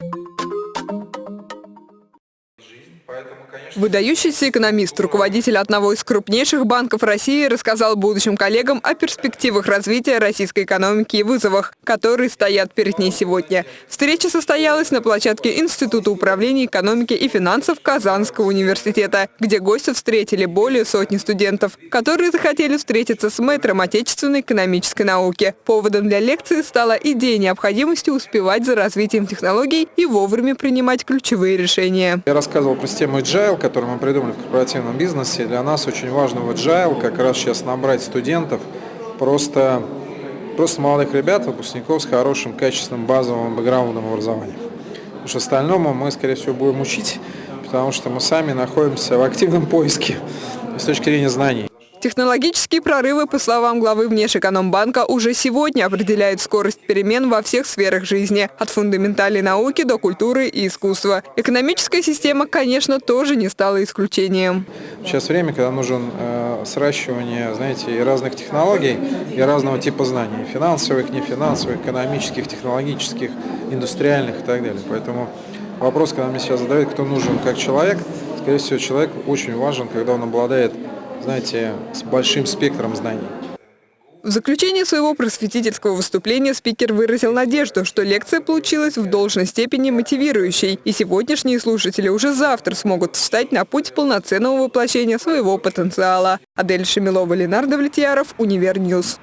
you Выдающийся экономист, руководитель одного из крупнейших банков России, рассказал будущим коллегам о перспективах развития российской экономики и вызовах, которые стоят перед ней сегодня. Встреча состоялась на площадке Института управления экономики и финансов Казанского университета, где гости встретили более сотни студентов, которые захотели встретиться с мэтром отечественной экономической науки. Поводом для лекции стала идея необходимости успевать за развитием технологий и вовремя принимать ключевые решения. Я рассказывал про систему Agile, которую мы придумали в корпоративном бизнесе. Для нас очень важно в Agile как раз сейчас набрать студентов, просто, просто молодых ребят, выпускников с хорошим, качественным базовым бэкграундом образования. Потому что остальному мы, скорее всего, будем учить, потому что мы сами находимся в активном поиске с точки зрения знаний. Технологические прорывы, по словам главы Внешэкономбанка, уже сегодня определяют скорость перемен во всех сферах жизни, от фундаментальной науки до культуры и искусства. Экономическая система, конечно, тоже не стала исключением. Сейчас время, когда нужен э, сращивание, знаете, и разных технологий, и разного типа знаний, финансовых, нефинансовых, экономических, технологических, индустриальных и так далее. Поэтому вопрос, когда мне сейчас задают, кто нужен как человек, скорее всего, человек очень важен, когда он обладает знаете, с большим спектром знаний. В заключение своего просветительского выступления спикер выразил надежду, что лекция получилась в должной степени мотивирующей, и сегодняшние слушатели уже завтра смогут встать на путь полноценного воплощения своего потенциала. Адель Шамилова, Ленар Давлетьяров, Univer News.